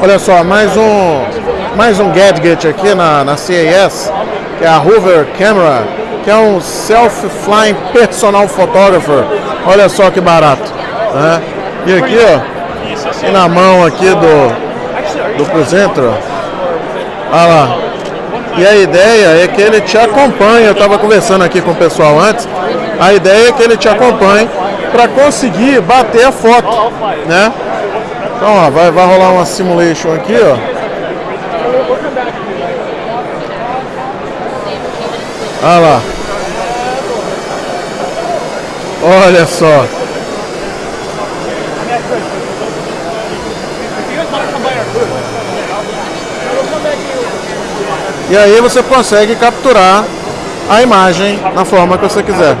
Olha só, mais um, mais um gadget aqui na, na CES, que é a Hoover Camera, que é um self-flying personal photographer. Olha só que barato. Né? E aqui, ó, e na mão aqui do, do Cruzentra, olha lá. E a ideia é que ele te acompanhe, eu estava conversando aqui com o pessoal antes, a ideia é que ele te acompanhe para conseguir bater a foto, né? Então, ó, vai, vai rolar uma simulation aqui, ó. Olha lá. Olha só. E aí você consegue capturar a imagem na forma que você quiser.